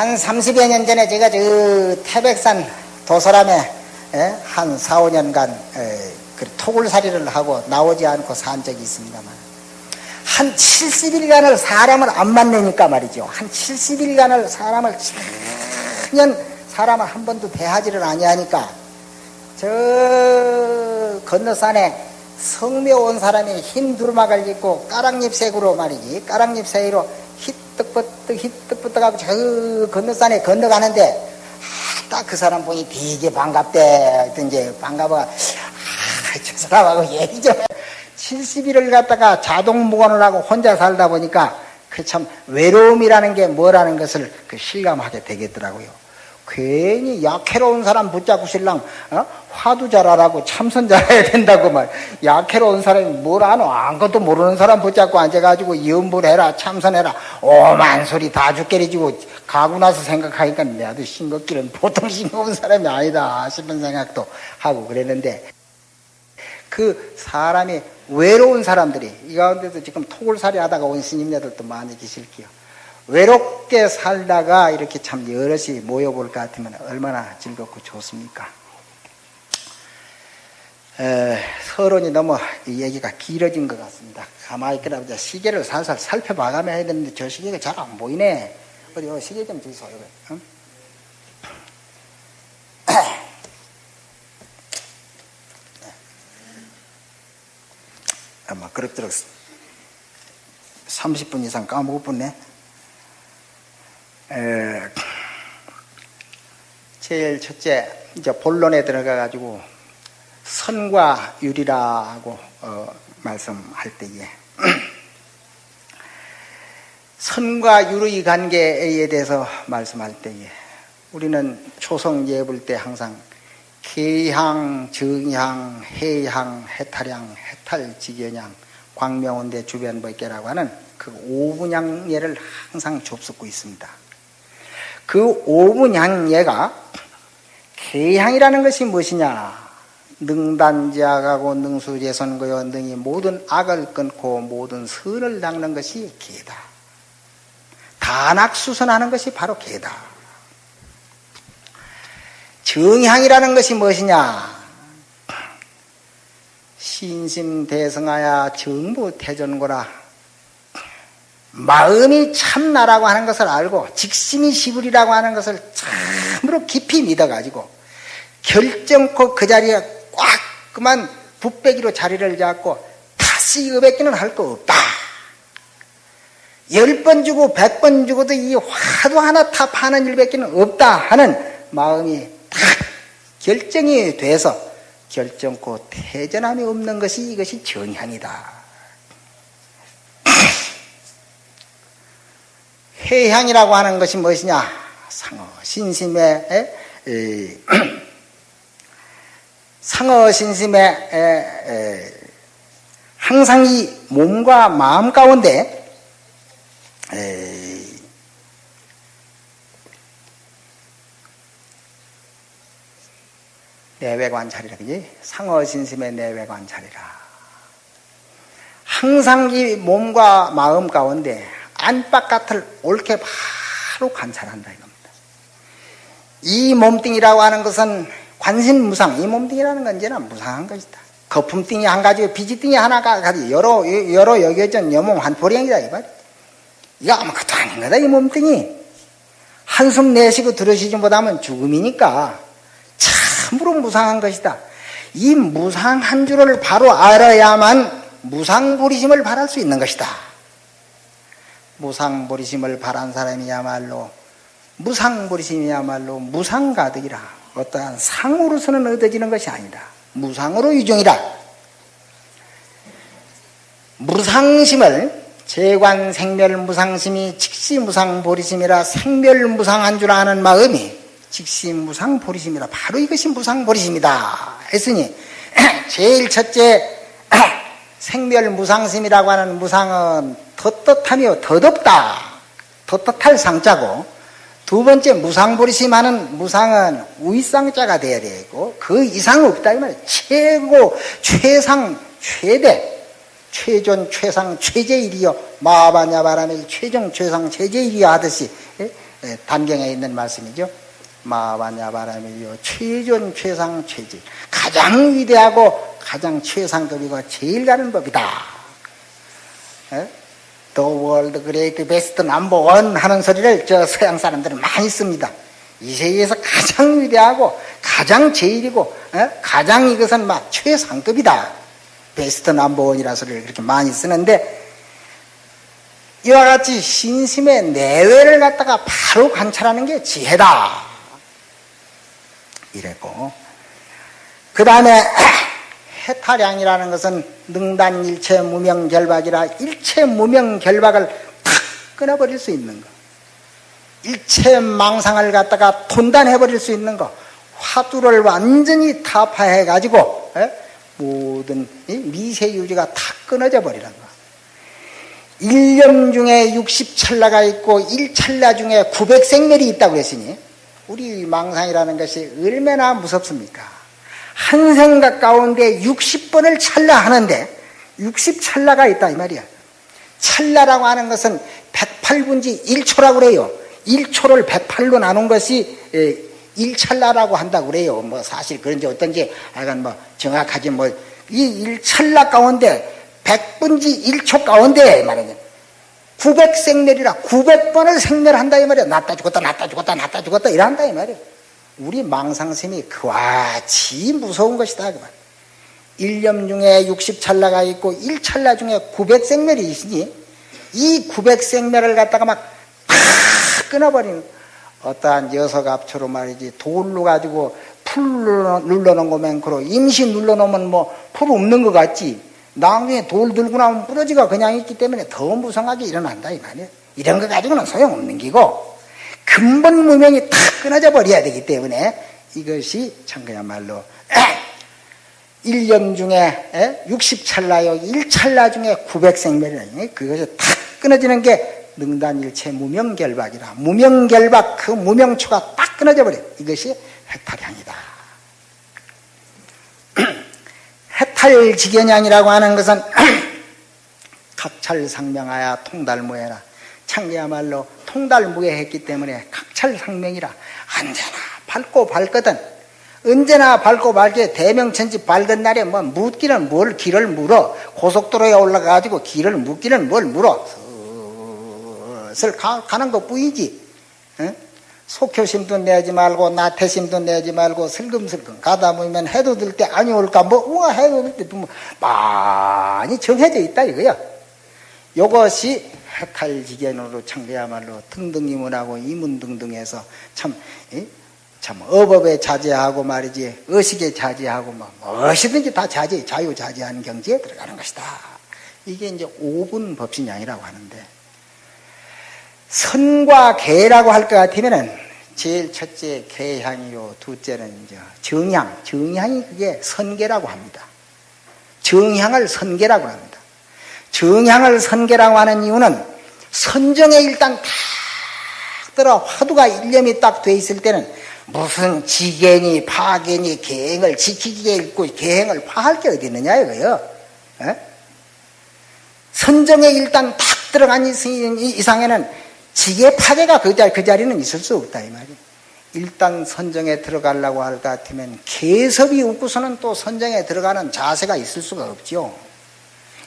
한 30여 년 전에 제가 저 태백산 도서람에 예? 한 4, 5년간 그 토굴살이를 하고 나오지 않고 산 적이 있습니다만 한 70일간을 사람을 안 만나니까 말이죠. 한 70일간을 사람을 천년 사람을 한 번도 대하지를 아니하니까 저 건너산에 성묘 온 사람이 흰 두루마를 입고 까랑잎 색으로 말이지 까랑잎 사이로 히뜩버뜩 히뜩버뜩 하고 저 건너산에 건너가는데 딱그 사람 보니 되게 반갑대. 이제 반가워 아, 저 사람하고 얘기 좀 70일을 갖다가 자동 무관을 하고 혼자 살다 보니까 그 참 외로움이라는 게 뭐라는 것을 그 실감하게 되겠더라고요. 괜히 약해로운 사람 붙잡고 신랑 어? 화두 잘하라고 참선 잘해야 된다고 말. 약해로운 사람이 뭘 아노? 아무것도 모르는 사람 붙잡고 앉아가지고 염불해라 참선해라. 오만 소리 다 죽게리지고 가고 나서 생각하니까 내도 싱겁기는 보통 싱거운 사람이 아니다 싶은 생각도 하고 그랬는데 그 사람이 외로운 사람들이 이 가운데서 지금 토굴살이 하다가 온 스님네들도 많이 계실게요 외롭게 살다가 이렇게 참 여럿이 모여볼 것 같으면 얼마나 즐겁고 좋습니까? 에, 서론이 너무 이 얘기가 길어진 것 같습니다. 가만히 있거나 시계를 살살 살펴봐가며 해야 되는데 저 시계가 잘 안 보이네. 어디 어, 시계 좀 주소. 응? 아마 그럭저럭 30분 이상 까먹었네. 에, 제일 첫째 이제 본론에 들어가 가지고 선과 유리라고 어, 말씀할 때에 선과 유의 관계에 대해서 말씀할 때에 우리는 초성 예불 때 항상 계향, 정향, 해향, 해탈향, 해탈지견향, 광명원대 주변법계라고 하는 그 오분양예를 항상 좁습고 있습니다. 그 오분양예가 개향이라는 것이 무엇이냐? 능단지악하고 능수재선거여 등이 모든 악을 끊고 모든 선을 닦는 것이 개다. 단악수선하는 것이 바로 개다. 정향이라는 것이 무엇이냐? 신심대성하야 정부태전고라 마음이 참나라고 하는 것을 알고 직심이 시불이라고 하는 것을 참으로 깊이 믿어가지고 결정코 그 자리에 꽉 그만 붓배기로 자리를 잡고 다시 의백기는 할 거 없다. 열 번 주고 백 번 주고도 이 화도 하나 탑하는 일밖에는 없다 하는 마음이 딱 결정이 돼서 결정코 태전함이 없는 것이 이것이 정향이다. 해향이라고 하는 것이 무엇이냐? 상어 신심의 에, 상어 신심의 항상 이 몸과 마음 가운데 내외관찰이라 그지? 상어 신심의 내외관찰이라. 항상 이 몸과 마음 가운데 안팎같을 옳게 바로 관찰한다 이겁니다. 이 몸뚱이라고 하는 것은 관심무상, 이 몸뚱이라는 건 언제나 무상한 것이다. 거품띵이 한 가지고 비지띵이 하나가 가지 여러 여러 여겨진 여몽 한 보령이다 이 말. 이거 아무것도 아닌 거다 이 몸뚱이. 한숨 내쉬고 들으시지 못하면 죽음이니까 참으로 무상한 것이다. 이 무상한 줄을 바로 알아야만 무상부리심을 바랄 수 있는 것이다. 무상보리심을 바란 사람이야말로 무상보리심이야말로 무상가득이라 어떠한 상으로서는 얻어지는 것이 아니다. 무상으로 유종이다. 무상심을 재관 생멸 무상심이 직시 무상 보리심이라 생멸 무상한 줄 아는 마음이 직시 무상 보리심이라 바로 이것이 무상 보리심이다 했으니 제일 첫째 생멸 무상심이라고 하는 무상은 덧덧하며 덧없다. 덧덧할 상자고 두 번째 무상보리심하는 무상은 위상자가 돼야 되고 그 이상 없다 이 말이야. 최고 최상 최대 최존 최상 최제일이요 마바냐바라밀 최정 최상 최제일이요 하듯이 예? 예, 단경에 있는 말씀이죠. 마와냐 바람이요 최존 최상 최질 가장 위대하고 가장 최상급이고 제일 가는 법이다. The world great best number one 하는 소리를 저 서양 사람들은 많이 씁니다. 이 세계에서 가장 위대하고 가장 제일이고 에? 가장 이것은 막 최상급이다. 베스트 넘버 원이라 소리를 그렇게 많이 쓰는데 이와 같이 신심의 내외를 갖다가 바로 관찰하는 게 지혜다. 이랬고. 그 다음에 해탈량이라는 것은 능단 일체 무명 결박이라 일체 무명 결박을 탁 끊어버릴 수 있는 거. 일체 망상을 갖다가 돈단해버릴 수 있는 거. 화두를 완전히 타파해가지고 모든 미세유지가 다 끊어져 버리는 거. 1년 중에 60찰나가 있고 1찰나 중에 900생멸이 있다고 그랬으니 우리 망상이라는 것이 얼마나 무섭습니까? 한 생각 가운데 60번을 찰나 하는데 60찰나가 있다 이 말이야. 찰나라고 하는 것은 108분지 1초라고 그래요. 1초를 108로 나눈 것이 1찰나라고 한다고 그래요. 뭐 사실 그런지 어떤지 하여간 뭐 정확하지 뭐 이 1찰나 가운데 100분지 1초 가운데 말이야. 900생멸이라 900번을 생멸한다 이 말이야. 낫다 죽었다 낫다 죽었다 낫다 죽었다 이런다 이 말이야. 우리 망상심이 그와치 무서운 것이다 그 말. 1년 중에 60찰나가 있고 1찰나 중에 900생멸이 있으니 이 900생멸을 갖다가 막팍 끊어버리는 어떠한 녀석 앞초로 말이지 돌로 가지고 풀 눌러놓은 거 맹크로 임시 눌러놓으면 뭐 풀 없는 것 같지 나중에 돌 들고 나오면 부러지가 그냥 있기 때문에 더 무성하게 일어난다 이 말이야. 이런 거 가지고는 소용없는 기고 근본 무명이 탁 끊어져 버려야 되기 때문에 이것이 참 그야말로 1년 중에 60찰나요? 1찰나 중에 900생멸이라니 그것이 탁 끊어지는 게 능단일체 무명결박이라. 무명결박 그 무명초가 딱 끊어져 버려 이것이 해탈향이다 해 탈지견양이라고 하는 것은 각찰상명하여 통달무해라. 창기야말로 통달무해했기 때문에 각찰상명이라. 언제나 밝고 밝거든. 언제나 밝고 밝게 대명천지 밝은 날에 뭐 묻기는 뭘 길을 물어. 고속도로에 올라가가지고 길을 묻기는 뭘 물어. 슬 가는 것 뿐이지. 응? 속효심도 내지 말고 나태심도 내지 말고 슬금슬금 가다 보면 해도 들때 아니 올까 뭐 우와 해도 들때 뭐 많이 정해져 있다 이거야 요것이 해탈지견으로 참그야말로 등등이문하고 이문등등해서 참, 참 어법에 자제하고 말이지 의식에 자제하고 뭐 무엇이든지 다 자제, 자유자재하는 경지에 들어가는 것이다. 이게 이제 5분 법신양이라고 하는데 선과 개라고 할 것 같으면은 제일 첫째 개향이요, 둘째는 이제 정향, 정향이 그게 선계라고 합니다. 정향을 선계라고 합니다. 정향을 선계라고 하는 이유는 선정에 일단 딱 들어 화두가 일념이 딱 돼 있을 때는 무슨 지견이 파견이 계행을 지키기에 있고 계행을 파할 게 어디 있느냐 이거요. 에? 선정에 일단 딱 들어간 이상에는 지게 파괴가 그, 자리, 그 자리는 있을 수 없다 이 말이야. 일단 선정에 들어가려고 할 것 같으면 개섭이 없고서는 또 선정에 들어가는 자세가 있을 수가 없죠.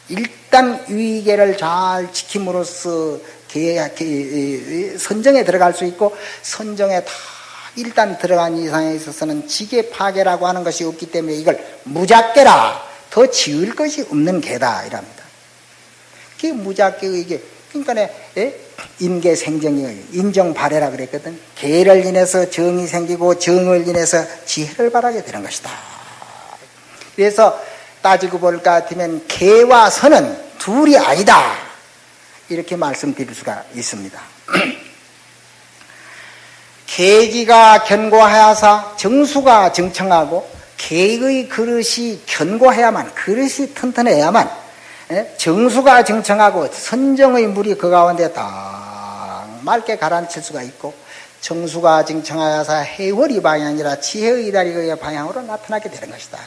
일단 위계를 잘 지킴으로써 선정에 들어갈 수 있고 선정에 다 일단 들어간 이상에 있어서는 지계 파괴라고 하는 것이 없기 때문에 이걸 무작계라 더 지을 것이 없는 개다 이랍니다. 그 무작계 이게 그러니까 예? 인계 생정이 인정 발해라 그랬거든. 계를 인해서 정이 생기고 정을 인해서 지혜를 바라게 되는 것이다. 그래서 따지고 볼것 같으면 개와 선은 둘이 아니다. 이렇게 말씀드릴 수가 있습니다. 계기가 견고하여서 정수가 정청하고 계의 그릇이 견고해야만 그릇이 튼튼해야만 예? 정수가 정청하고 선정의 물이 그 가운데 딱 맑게 가라앉힐 수가 있고 정수가 정청하여서 해월이 방향이라 지혜의 다리의 방향으로 나타나게 되는 것이다.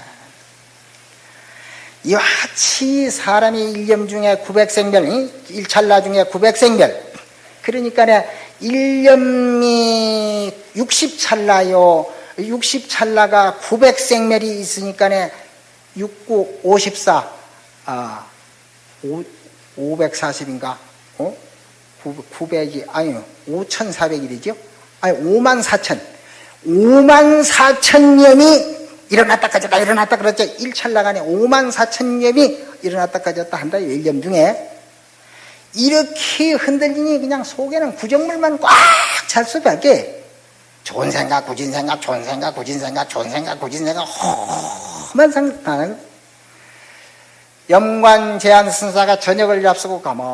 이와치 사람이 일념 중에 900생별, 일찰나 중에 900생별. 그러니까 1년이 60찰나요. 60찰나가 900생멸이 있으니까네 69, 54, 아, 5, 540인가? 어? 900이, 아니요, 5,400일이죠? 아니, 5만 4천. 5만 4천 년이 일어났다 까졌다 일어났다 그랬죠. 1찰나간에 5만 4천 년이 일어났다 까졌다 한다. 1년 중에. 이렇게 흔들리니 그냥 속에는 구정물만 꽉 찰 수밖에 좋은 생각, 구진 생각, 좋은 생각, 구진 생각, 좋은 생각, 구진 생각, 생각하는 염관 제한 순사가 저녁을 앞서고 가만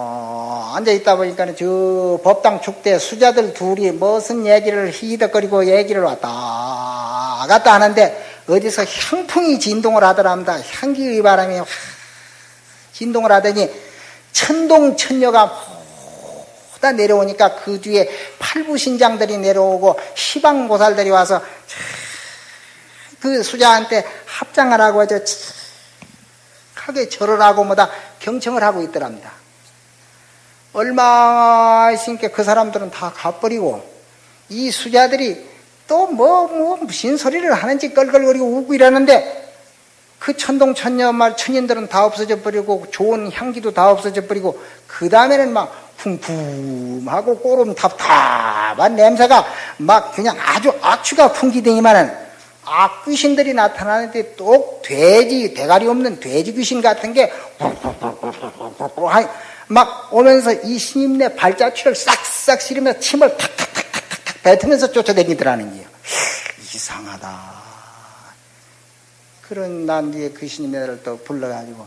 앉아 있다 보니까 저 법당 축대 수자들 둘이 무슨 얘기를 히덕거리고 얘기를 왔다 갔다 하는데 어디서 향풍이 진동을 하더랍니다. 향기의 바람이 진동을 하더니 천동 천녀가 다 내려오니까 그 뒤에 팔부신장들이 내려오고 시방보살들이 와서 그 수자한테 합장하라고 하죠. 하게 절을 하고 뭐다 경청을 하고 있더랍니다. 얼마 있으니까 그 사람들은 다 가버리고 이 수자들이 또 뭐, 뭐, 무슨 소리를 하는지 껄껄거리고 웃고 이러는데 그 천동 천녀 말 천인들은 다 없어져 버리고 좋은 향기도 다 없어져 버리고 그 다음에는 막 쿵쿵하고 꼬름 답답한 냄새가 막 그냥 아주 악취가 풍기더니만은 악귀신들이 나타나는데 또 돼지 대가리 없는 돼지 귀신 같은 게 막 오면서 이 신임네 발자취를 싹싹 실으면서 침을 탁탁탁탁탁 뱉으면서 쫓아다니더라는 거예요. 이상하다. 그런 난 뒤에 그 신임네를 또 불러가지고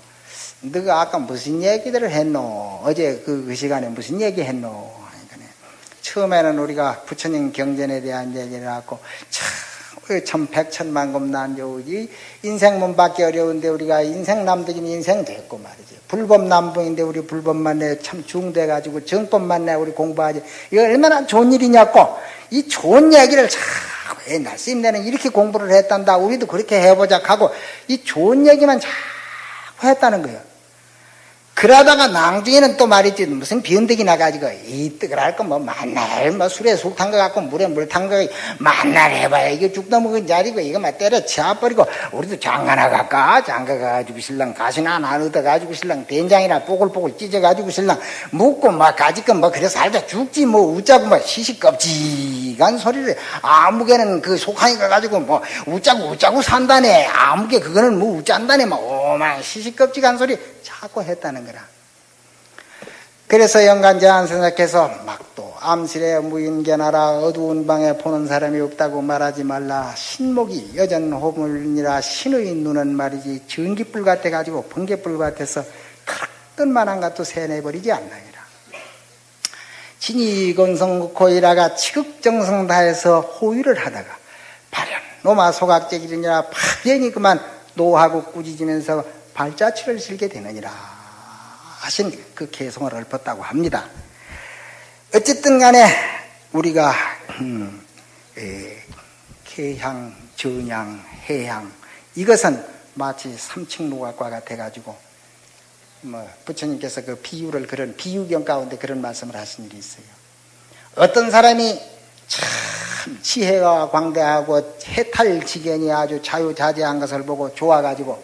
너가 아까 무슨 얘기들을 했노? 어제 그, 그 시간에 무슨 얘기 했노? 처음에는 우리가 부처님 경전에 대한 얘기를 하고 참 참 백천만금 난조지. 인생 문 받기 어려운데 우리가 인생 남들이 인생 됐고 말이지. 불법 남부인데 우리 불법 만 내 참 중돼가지고 정법 만 내 우리 공부하지. 이거 얼마나 좋은 일이냐고. 이 좋은 얘기를 자꾸 옛날 스님네는 이렇게 공부를 했단다. 우리도 그렇게 해보자 하고 이 좋은 얘기만 자꾸 했다는 거예요 그러다가 낭중에는 또 말이지 무슨 비언덕이 나가지고 이 뜨걸 할거 뭐 만날 뭐 술에 술 탄거 같고 물에 물 탄 거 만날 해봐야 이게 죽도 먹은 자리고 이거 막 때려 치아버리고 우리도 장가나 갈까? 장가 가지고 신랑 가시나? 하나 얻어 가지고 신랑 된장이나 뽀글뽀글 찢어 가지고 신랑 묵고 막 가지건 뭐 그래서 살다 죽지 뭐 웃자고 뭐 시시껍지간 소리를 아무개는 그 속하니 가가지고 뭐 웃자고 웃자고 산다네. 아무개 그거는 뭐 웃잔다네. 뭐 오만 시시껍지간 소리 자꾸 했다는 거라. 그래서 영간제한 생각해서 막또 암실에 무인견하라 어두운 방에 보는 사람이 없다고 말하지 말라. 신목이 여전 호물이라. 신의 눈은 말이지 전기불 같아 가지고 번개불 같아서 그릇만한 것도 세내버리지 않나이라. 진이건성고이라가 치극정성 다해서 호위를 하다가 발현 노마 소각제기이니라 파견이 그만 노하고 꾸짖으면서 발자취를 실게 되느니라 하신 그 개성을 읊었다고 합니다. 어쨌든 간에 우리가 음, 에, 개향, 전향, 해향 이것은 마치 삼층노각과 같아가지고 뭐 부처님께서 그 비유를 그런 비유경 가운데 그런 말씀을 하신 일이 있어요. 어떤 사람이 참 지혜가 광대하고 해탈지견이 아주 자유자재한 것을 보고 좋아가지고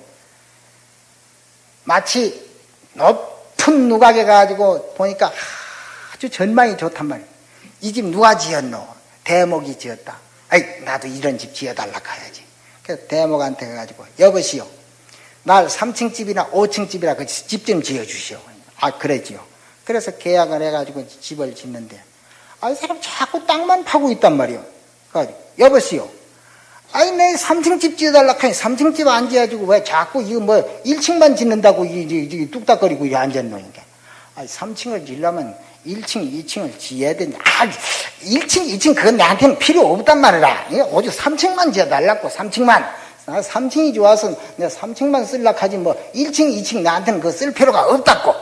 마치 높 은 누각에 가지고 보니까 아주 전망이 좋단 말이에요. 이 집 누가 지었노? 대목이 지었다. 아이, 나도 이런 집 지어달라 가야지. 그래서 대목한테 가가지고, 여보시오. 날 3층 집이나 5층 집이라 그 집 좀 지어주시오. 아, 그랬지요. 그래서 계약을 해가지고 집을 짓는데, 아, 이 사람 자꾸 땅만 파고 있단 말이요. 그래가지고, 여보시오. 아니, 내 3층 집 지어달라 하니 3층 집 안 지어주고 왜 자꾸 이거 뭐 1층만 짓는다고 이, 이, 이 뚝딱거리고 이 앉았노니까. 아니, 3층을 지려면 1층, 2층을 지어야 된다. 아, 1층, 2층 그건 나한테는 필요 없단 말이라. 오직 3층만 지어달라고, 3층만. 나 3층이 좋아서 내가 3층만 쓸라 하지 뭐 1층, 2층 나한테는 그쓸 필요가 없다고.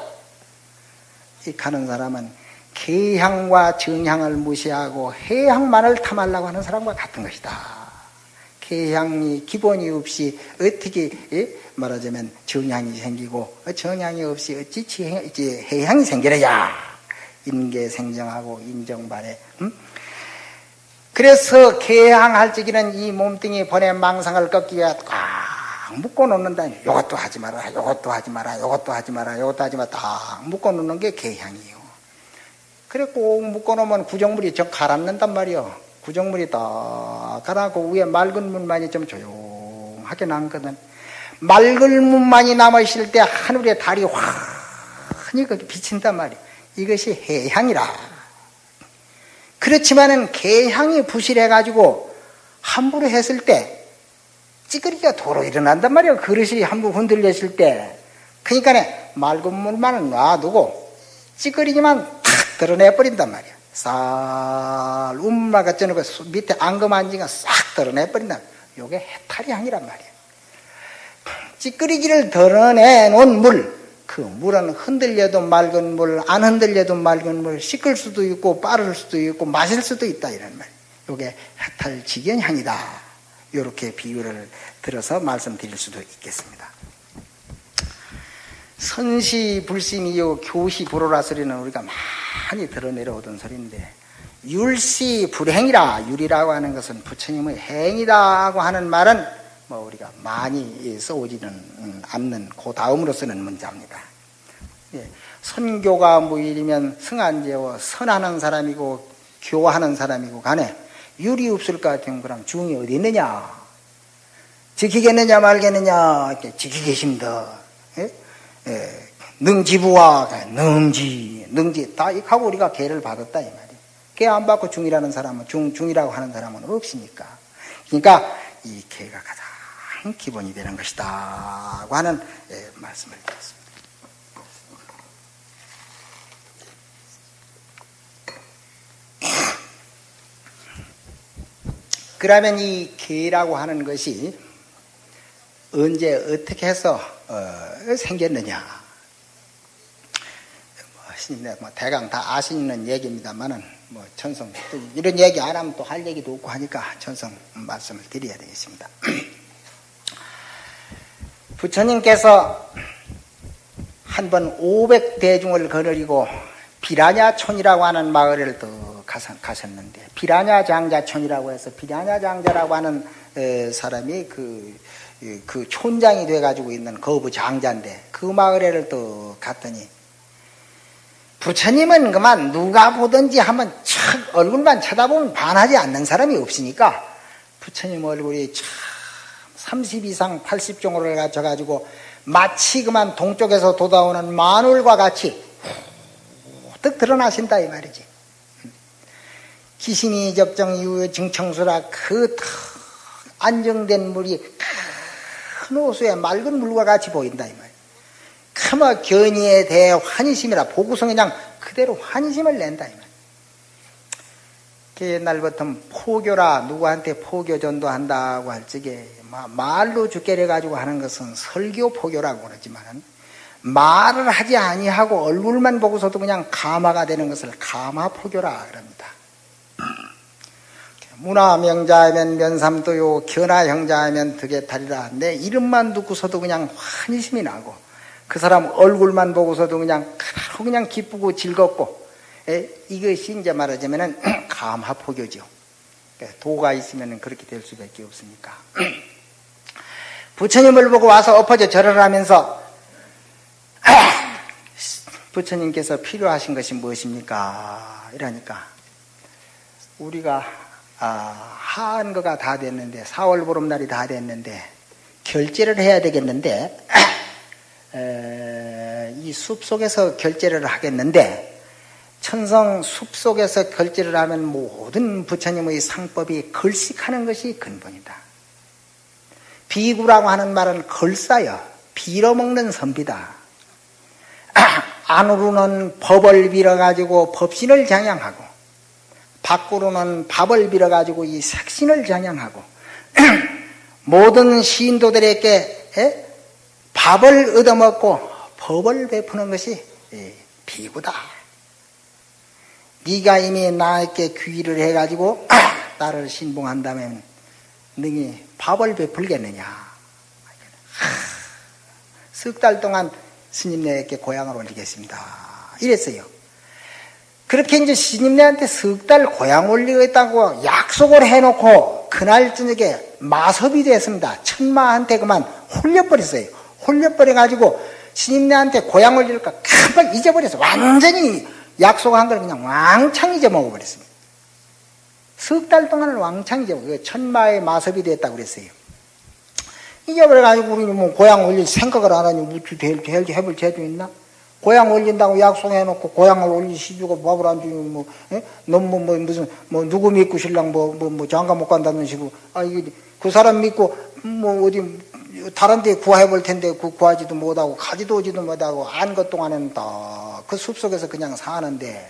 이 가는 사람은 개향과 정향을 무시하고 해향만을 탐하려고 하는 사람과 같은 것이다. 해향이 기본이 없이 어떻게 예? 말하자면 정향이 생기고 정향이 없이 어찌 해향이 생기느냐 인계 생정하고 인정발해. 음? 그래서 개항할 적에는 이 몸뚱이 번에 망상을 꺾기 위해 꽉 묶어 놓는다. 이것도 하지 마라, 이것도 하지 마라, 이것도 하지 마라, 이것도 하지 마라. 딱 묶어 놓는 게 개향이요. 그래 꼭 묶어 놓으면 구정물이 저 가라앉는단 말이요. 구정물이 딱 가라고 위에 맑은 물만이 좀 조용하게 남거든. 맑은 물만이 남아있을 때 하늘에 달이 환히 비친단 말이요. 이것이 해향이라. 그렇지만은 개향이 부실해가지고 함부로 했을 때 찌그리기가 도로 일어난단 말이에요. 그릇이 함부로 흔들렸을 때. 그러니까 맑은 물만 놔두고 찌그리기만 탁 드러내버린단 말이야. 쌀, 운마 같은 거 밑에 앙금 안지가 싹 드러내버린다. 요게 해탈이 향이란 말이야. 찌그리기를 드러내 놓은 물, 그 물은 흔들려도 맑은 물, 안 흔들려도 맑은 물, 씻을 수도 있고 빠를 수도 있고 마실 수도 있다 이런 말. 이게 해탈직연향이다. 이렇게 비유를 들어서 말씀드릴 수도 있겠습니다. 선시 불심이요 교시 불호라 소리는 우리가 많이 들어내려오던 소리인데 율시 불행이라 율이라고 하는 것은 부처님의 행이다고 하는 말은 뭐 우리가 많이 써오지는 않는 그 다음으로 쓰는 문자입니다. 예, 선교가 무일이면 승한제와 선하는 사람이고 교하는 사람이고 간에 율이 없을 것 같으면 그럼 중이 어디 있느냐? 지키겠느냐 말겠느냐? 이렇게 지키게 힘다. 예? 예, 능지부와 능지, 능지 다 하고 우리가 개를 받았다 이 말이에요. 개 안 받고 중이라는 사람은 중 중이라고 하는 사람은 없으니까. 그러니까 이 개가 가장 기본이 되는 것이다. 고 하는 예, 말씀을 드렸습니다. 그러면 이 개라고 하는 것이 언제 어떻게 해서 어, 생겼느냐? 뭐, 뭐 대강 다 아시는 얘기입니다만은 뭐 천성 이런 얘기 안 하면 또 할 얘기도 없고 하니까 천성 말씀을 드려야 되겠습니다. 부처님께서 한 번 500대중을 거느리고 비라냐촌이라고 하는 마을을 또 가셨는데 비라냐 장자촌이라고 해서 비라냐 장자라고 하는 사람이 그, 그 촌장이 돼가지고 있는 거부 장자인데 그 마을에를 또 갔더니 부처님은 그만 누가 보든지 한번 촥 얼굴만 쳐다보면 반하지 않는 사람이 없으니까 부처님 얼굴이 참 30 이상 80종으로 갖춰가지고 마치 그만 동쪽에서 돋아오는 마늘과 같이 뜩 드러나신다 이 말이지. 기신이 적정 이후에 증청수라 그 안정된 물이 큰 호수에 맑은 물과 같이 보인다 이 말. 크마 견이에 대해 환희심이라 보고성이 그냥 그대로 환희심을 낸다 이 말. 옛날부터 포교라 누구한테 포교 전도한다고 할 적에 말로 죽게 해가지고 하는 것은 설교 포교라고 그러지만 말을 하지 아니하고 얼굴만 보고서도 그냥 가마가 되는 것을 가마 포교라 그럽니다. 문화 명자하면 면삼도요, 견화 형자하면 득에탈이라. 내 이름만 듣고서도 그냥 환희심이 나고, 그 사람 얼굴만 보고서도 그냥 그냥 기쁘고 즐겁고, 에, 이것이 이제 말하자면은 감화포교죠. 그러니까 도가 있으면 그렇게 될 수밖에 없으니까. 부처님을 보고 와서 엎어져 절을 하면서 부처님께서 필요하신 것이 무엇입니까? 이러니까 우리가 아, 하한 거가 다 됐는데 4월 보름날이 다 됐는데 결제를 해야 되겠는데 에, 이 숲속에서 결제를 하겠는데 천성 숲속에서 결제를 하면 모든 부처님의 상법이 걸식하는 것이 근본이다. 비구라고 하는 말은 걸싸여 빌어먹는 선비다. 안으로는 법을 빌어가지고 법신을 장양하고 밖으로는 밥을 빌어가지고 이 색신을 장양하고 모든 시인도들에게 밥을 얻어먹고 법을 베푸는 것이 비구다. 네가 이미 나에게 귀의를 해가지고 나를 신봉한다면 능히 밥을 베풀겠느냐. 석 달 동안 스님 네에게 고향을 올리겠습니다. 이랬어요. 그렇게 이제 시집내한테 석 달 고향 올리겠다고 약속을 해놓고 그날 저녁에 마섭이 됐습니다. 천마한테 그만 홀려버렸어요. 홀려버려가지고 시집내한테 고향 올릴까 금방 잊어버려서 완전히 약속한 걸 그냥 왕창 잊어먹어버렸습니다. 석 달 동안을 왕창 잊어먹어요. 천마의 마섭이 됐다고 그랬어요. 잊어버려가지고 우리는 뭐 고향 올릴 생각을 안 하니 무슨 될 해볼 죄도 있나? 고향 올린다고 약속해놓고 고향을 올리시주고 밥을 안 주면 뭐, 예? 너무 뭐, 무슨, 뭐, 누구 믿고 신랑 뭐, 뭐, 뭐, 장가 못 간다는 식으로, 아, 이게, 그 사람 믿고, 뭐, 어디, 다른 데 구해볼 화 텐데, 그 구하지도 못하고, 가지도 오지도 못하고, 안 것 동안에는 다 그 숲속에서 그냥 사는데,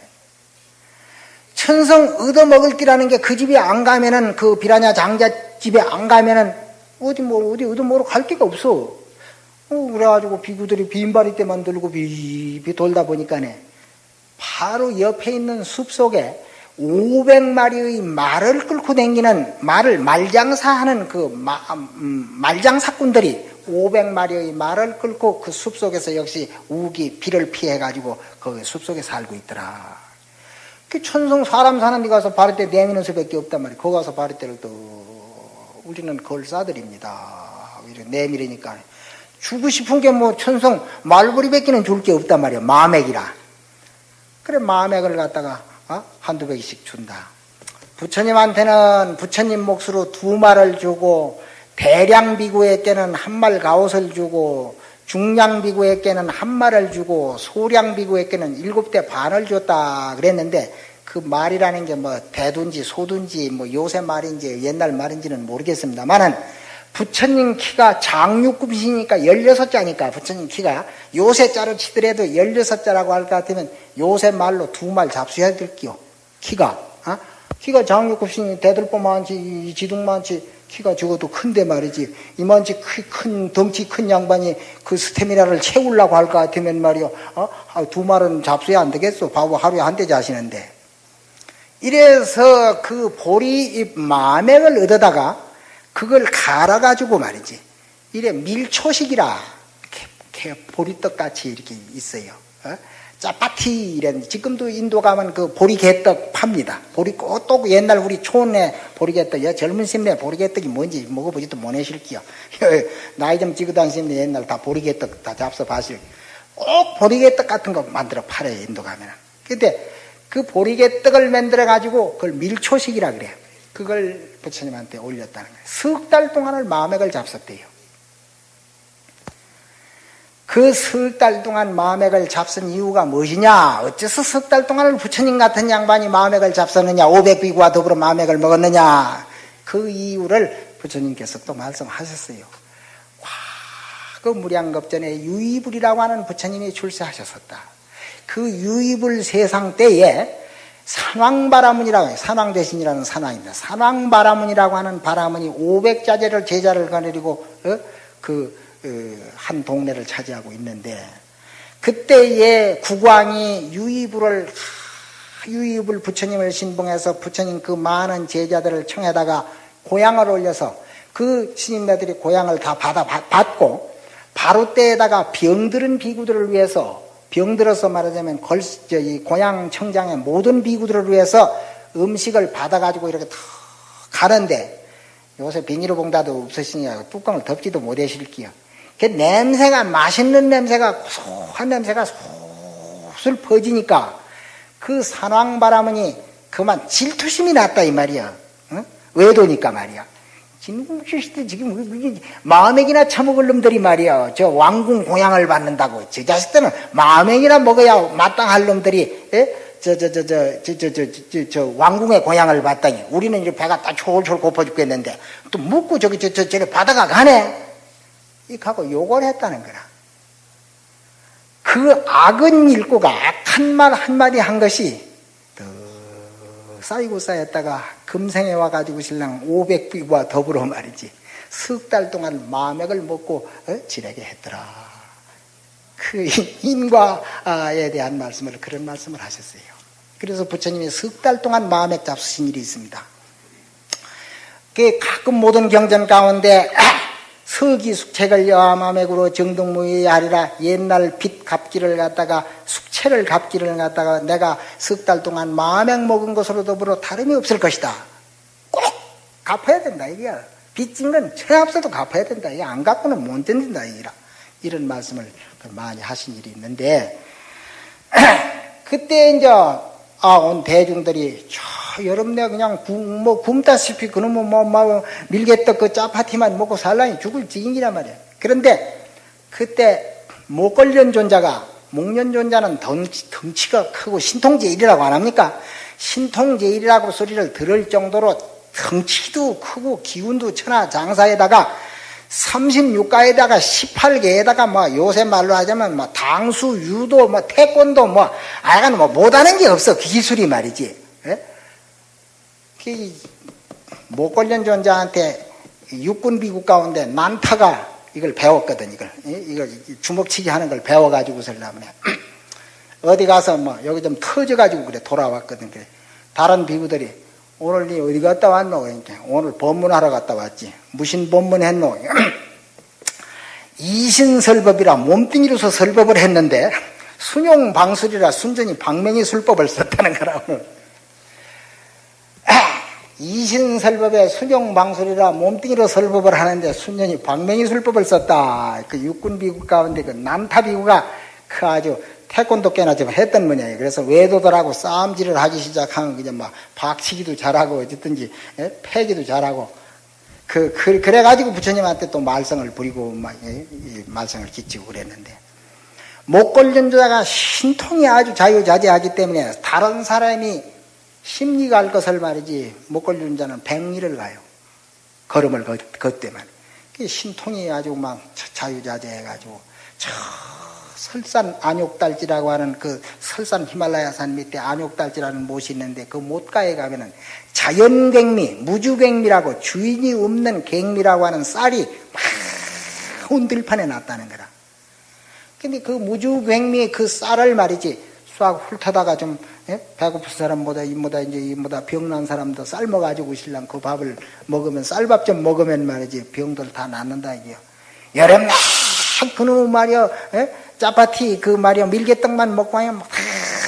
천성 얻어먹을 끼라는 게 그 집에 안 가면은, 그 비라냐 장자 집에 안 가면은, 어디 뭐, 어디 얻어먹으러 갈 데가 없어. 어, 그래가지고 비구들이 빈바리 때만 들고 비비 돌다 보니까네 바로 옆에 있는 숲 속에 500마리의 말을 끌고 다니는 말을 말장사하는 그 마, 음, 말장사꾼들이 500마리의 말을 끌고 그 숲속에서 역시 우기 비를 피해 가지고 그 숲속에 살고 있더라. 그 천성 사람 사는 데 가서 때 내미는 수밖에 없단 말이야. 거기 가서 바를 때를 또 우리는 걸사들입니다. 내밀으니까 주고 싶은 게 뭐 천성 말벌이밖에는 줄 게 없단 말이야. 마맥이라. 그래 마맥을 갖다가 어? 한두 백씩 준다. 부처님한테는 부처님 몫으로 두 말을 주고 대량 비구에게는 한 말 가옷을 주고 중량 비구에게는 한 말을 주고 소량 비구에게는 일곱 대 반을 줬다 그랬는데 그 말이라는 게 뭐 대둔지 소둔지 뭐 요새 말인지 옛날 말인지는 모르겠습니다만은 부처님 키가 장육급이시니까 16자니까 부처님 키가 요새 자로 치더라도 16자라고 할 것 같으면 요새 말로 두 말 잡수해야 될게요. 키가. 어? 키가 장육급이니 대들보 많지 지둥 많지 키가 적어도 큰데 말이지 이만치 큰 덩치 큰 양반이 그 스테미나를 채우려고 할 것 같으면 말이요 어? 아, 두 말은 잡수야 안 되겠어 바보 하루에 한 대 자시는데 이래서 그 보리 마맥을 얻어다가 그걸 갈아가지고 말이지. 이래 밀초식이라 이렇게 보리떡 같이 이렇게 있어요. 어? 짜파티 이런 지금도 인도 가면 그 보리개떡 팝니다. 보리 또 옛날 우리 촌에 보리개떡, 여 젊은 심내 보리개떡이 뭔지 먹어보지도 못하실게요. 나이 좀 찍어 다니시면 옛날 다 보리개떡 다 잡숴 봤을. 꼭 보리개떡 같은 거 만들어 팔아요 인도 가면. 근데 그 보리개떡을 만들어 가지고 그걸 밀초식이라 그래요. 그걸 부처님한테 올렸다는 거예요. 석 달 동안을 마맥을 잡섰대요. 그 석 달 동안 마맥을 잡선 이유가 무엇이냐? 어째서 석 달 동안을 부처님 같은 양반이 마맥을 잡섰느냐? 500비구와 더불어 마맥을 먹었느냐? 그 이유를 부처님께서 또 말씀하셨어요. 와, 그 무량겁전에 유이불이라고 하는 부처님이 출세하셨었다. 그 유이불 세상 때에 산왕바라문이라고 해요. 산왕 대신이라는 산왕입니다. 산왕바라문이라고 하는 바라문이 500자제를 제자를 거느리고 어? 그한 어, 동네를 차지하고 있는데 그때에 국왕이 유이불을 유이불 부처님을 신봉해서 부처님 그 많은 제자들을 청에다가 고향을 올려서 그 스님네들이 고향을 다 받아 받고 바로 때에다가 병들은 비구들을 위해서 병들어서 말하자면 걸, 저기 고향 청장의 모든 비구들을 위해서 음식을 받아가지고 이렇게 탁 가는데 요새 비닐봉다도 없으시니까 뚜껑을 덮지도 못하실게요. 그 냄새가 맛있는 냄새가 고소한 냄새가 솔솔 퍼지니까 그 산왕바람은이 그만 질투심이 났다 이 말이야. 어? 외도니까 말이야. 진국시대 지금 마음액이나 처먹을 놈들이 말이야. 저 왕궁 공양을 받는다고. 저 자식들은 마음액이나 먹어야 마땅할 놈들이 저 저 저 저 저 저 저 저 왕궁의 공양을 받다니. 우리는 이제 배가 딱 졸졸 고파 죽겠는데 또 묻고 저기 저 저 저리 바다가 가네. 이하고 욕을 했다는 거라. 그 악은 일고가 악한 말 한마디 한 것이 쌓이고 쌓였다가 금생에 와가지고 신랑 500비와 더불어 말이지 석 달 동안 마맥을 먹고 어? 지내게 했더라. 그 인과에 대한 말씀을 그런 말씀을 하셨어요. 그래서 부처님이 석 달 동안 마맥 잡수신 일이 있습니다. 그 가끔 모든 경전 가운데 서기 숙책을 여마맥으로 정동무의 하리라 옛날 빚 갚기를 갖다가 채를 갚기를 갖다가 내가 석 달 동안 마명 먹은 것으로 더불어 다름이 없을 것이다. 꼭 갚아야 된다 이게야. 빚진 건 천합서도 갚아야 된다. 이게 안 갚고는 못 된다 이라 이런 말씀을 많이 하신 일이 있는데 그때 이제 아온 대중들이 저 여름내 그냥 굶, 뭐 굶다시피 그놈은 뭐, 뭐 밀개떡 그 짜파티만 먹고 살라니 죽을 지경이란 말이야. 그런데 그때 목걸련 존자가 목련존자는 덩치, 덩치가 크고 신통제일이라고 안 합니까? 신통제일이라고 소리를 들을 정도로 덩치도 크고 기운도 천하 장사에다가 36가에다가 18개에다가 뭐 요새 말로 하자면 뭐 당수, 유도, 뭐 태권도 뭐 아야간 뭐 못하는 게 없어 그 기술이 말이지. 예? 그 목걸련 존자한테 육군 비국 가운데 난타가 이걸 배웠거든 이걸. 이걸 주먹치기 하는 걸 배워가지고 설라면 어디 가서 뭐 여기 좀 터져가지고 그래 돌아왔거든 그래. 다른 비구들이 오늘 니 어디 갔다 왔노? 그러니까 오늘 법문하러 갔다 왔지. 무슨 법문 했노? 이신설법이라 몸뚱이로서 설법을 했는데 순용방술이라 순전히 방맹이 술법을 썼다는 거라고 이신설법에 순용방술이라 몸뚱이로 설법을 하는데 순전히 방맹이 술법을 썼다. 그 육군비구 가운데 그 남타비구가 그 아주 태권도 꽤나 좀 했던 모양이에요. 그래서 외도들하고 싸움질을 하기 시작하면 그냥 막 박치기도 잘하고 어쨌든지 예? 패기도 잘하고 그, 그 그래가지고 부처님한테 또 말썽을 부리고 막 예? 말썽을 끼치고 그랬는데 목걸련자가 신통이 아주 자유자재하기 때문에 다른 사람이 심리가 할 것을 말이지 못 걸리는 자는 백리를 가요. 걸음을 걷때만. 신통이 아주 막 자유자재해가지고 저 설산 안욕달지라고 하는 그 설산 히말라야산 밑에 안욕달지라는 못이 있는데 그 못가에 가면은 자연갱미, 무주갱미라고 주인이 없는 갱미라고 하는 쌀이 막 온들판에 났다는 거라. 근데 그 무주갱미의 그 쌀을 말이지 싹 훑어다가 좀 예? 배고픈 사람보다 이보다 이제 이보다 병난 사람도 삶아 가지고 신랑 그 밥을 먹으면 쌀밥 좀 먹으면 말이지 병들 다 낫는다 이게요. 여름 날 그놈 말이야 예? 짜파티 그 말이야 밀개떡만 먹고 하면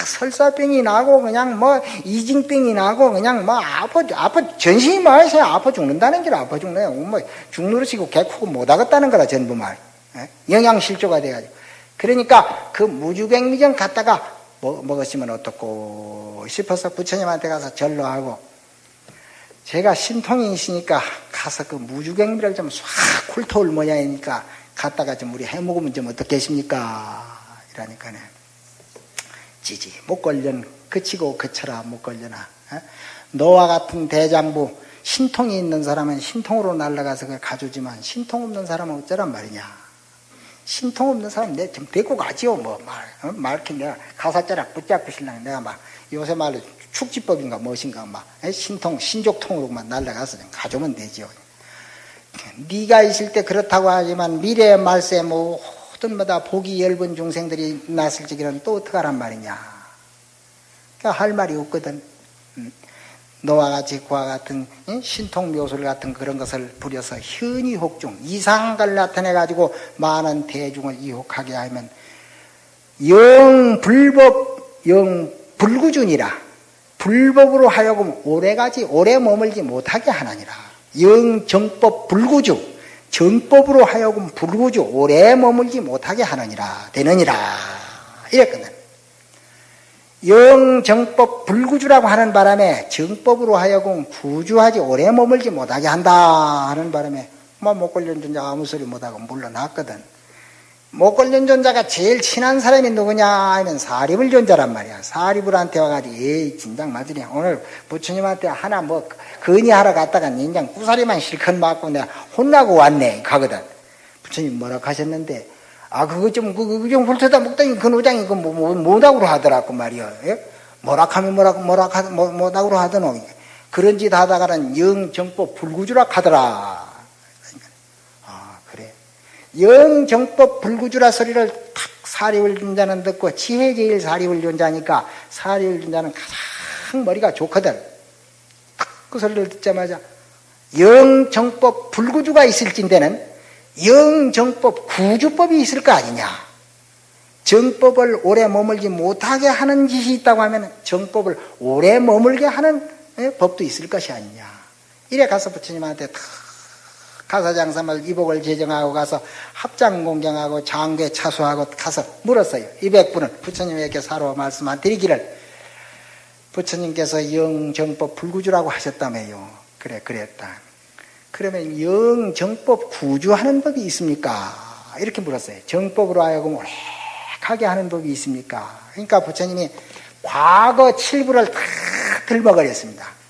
설사병이 나고 그냥 뭐 이징병이 나고 그냥 뭐 아파 아파 전신이 말해서 아파 죽는다는 게 아파 죽네. 뭐 죽누르시고 개쿠고 못 하겠다는 거라 전부 말. 예? 영양 실조가 돼가지고. 그러니까 그 무주백미전 갔다가 먹었으면 어떻고. 싶어서 부처님한테 가서 절로하고. 제가 신통이시니까 가서 그 무주경비를 좀 싹 훑어올 모양이니까 갔다가 좀 우리 해먹으면 좀 어떻겠습니까? 이러니까네. 지지 못 걸련 그치고 그쳐라 못 걸려나. 어? 너와 같은 대장부 신통이 있는 사람은 신통으로 날아가서 그걸 가져지만 신통 없는 사람은 어쩌란 말이냐 신통 없는 사람 내좀 데리고 가지요 뭐 말, 어? 말 이렇게 내가 가사자락 붙잡고 신랑 내가 막 요새 말로 축지법인가 무엇인가 막 신통 신족통으로만 날라가서 좀 가져오면 되지요. 네가 있을 때 그렇다고 하지만 미래의 말세 모든 마다 복이 넓은 중생들이 났을 적에는 또 어떡하란 말이냐. 그러니까 할 말이 없거든. 음. 너와 같이 그와 같은 신통 묘술 같은 그런 것을 부려서 현이 혹 중 이상을 나타내 가지고 많은 대중을 이혹하게 하면 영 불법 영 불구준이라 불법으로 하여금 오래가지 오래 머물지 못하게 하나니라 영 정법 불구주 정법으로 하여금 불구주 오래 머물지 못하게 하느니라 되느니라 이랬거든. 영정법 불구주라고 하는 바람에 정법으로 하여금 구주하지 오래 머물지 못하게 한다 하는 바람에 뭐 목걸련전자 아무 소리 못하고 물러났거든. 목걸련전자가 제일 친한 사람이 누구냐 하면 사리불전자란 말이야. 사리불한테 와가지고 에이 진작 맞으냐 오늘 부처님한테 하나 뭐 건의하러 갔다가 인장 구사리만 실컷 맞고 내가 혼나고 왔네 가거든. 부처님 뭐라 하셨는데 아, 그거 좀, 그거 좀 훑어다 먹더니 그 노장이 그 뭐, 뭐, 뭐다구로 하더라고 말이야. 예? 뭐락하면 뭐라고, 뭐락, 하, 뭐, 뭐다구로 하더노. 그런 짓 하다가는 영정법 불구주락 하더라. 아, 그래. 영정법 불구주라 소리를 탁 사리울 존자는 듣고 지혜제일 사리울 존자니까 사리울 존자는 가장 머리가 좋거든. 딱 그 소리를 듣자마자 영정법 불구주가 있을진데는 영정법 구주법이 있을 거 아니냐. 정법을 오래 머물지 못하게 하는 짓이 있다고 하면 정법을 오래 머물게 하는 예, 법도 있을 것이 아니냐. 이래 가서 부처님한테 다 가사장사말 이복을 제정하고 가서 합장 공경하고 장괴 차수하고 가서 물었어요. 200분은 부처님에게 사로 말씀만 드리기를 부처님께서 영정법 불구주라고 하셨다며요. 그래 그랬다. 그러면 영 정법 구주하는 법이 있습니까? 이렇게 물었어요. 정법으로 하여금 오래하게 하는 법이 있습니까? 그러니까 부처님이 과거 칠부를 다 들먹거렸습니다.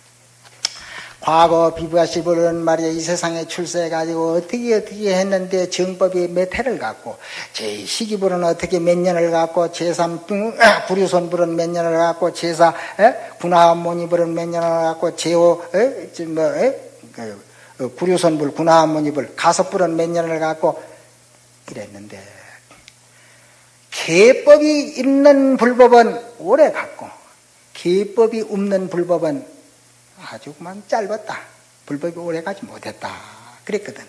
과거 비부하시부는 말이야 이 세상에 출세해가지고 어떻게 어떻게 했는데 정법이 몇 해를 갖고 제 시기불은 어떻게 몇 년을 갖고 제3 구류손불은 몇 년을 갖고 제4 군화모니불은 몇 년을 갖고 제5 뭐 그, 어, 구류손불 군화모니불 가섭불은 몇 년을 갖고 이랬는데 계법이 있는 불법은 오래 갖고 계법이 없는 불법은 아주 그만 짧았다. 불법이 오래 가지 못했다. 그랬거든.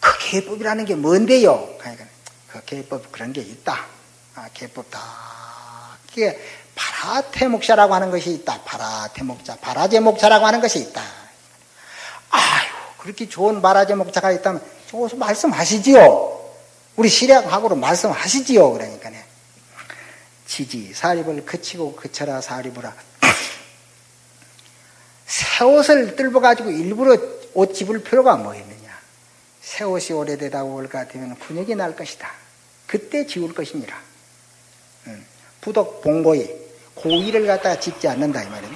그 계법이라는 게 뭔데요? 그러니까 그 계법 그런 게 있다. 아, 계법 다. 그게 파라태목자라고 하는 것이 있다. 파라태목자, 파라제목자라고 하는 것이 있다. 아유, 그렇게 좋은 파라제 목자가 있다면 저것서 말씀하시지요. 우리 시략하고로 말씀하시지요. 그러니까 지지, 사립을 그치고 그쳐라 사립으라. 새 옷을 뜰어 가지고 일부러 옷 집을 필요가 뭐 있느냐. 새 옷이 오래되다 올것 같으면 분역이 날 것이다. 그때 지울 것이니라. 부덕 봉고이 고의를 갖다가 집지 않는다 이 말이네.